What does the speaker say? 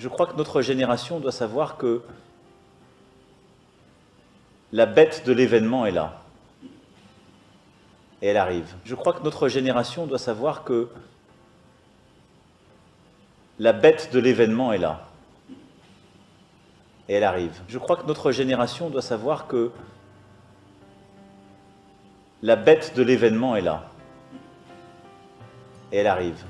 Je crois que notre génération doit savoir que la bête de l'événement est là. Et elle arrive. Je crois que notre génération doit savoir que la bête de l'événement est là. Et elle arrive. Je crois que notre génération doit savoir que la bête de l'événement est là. Et elle arrive.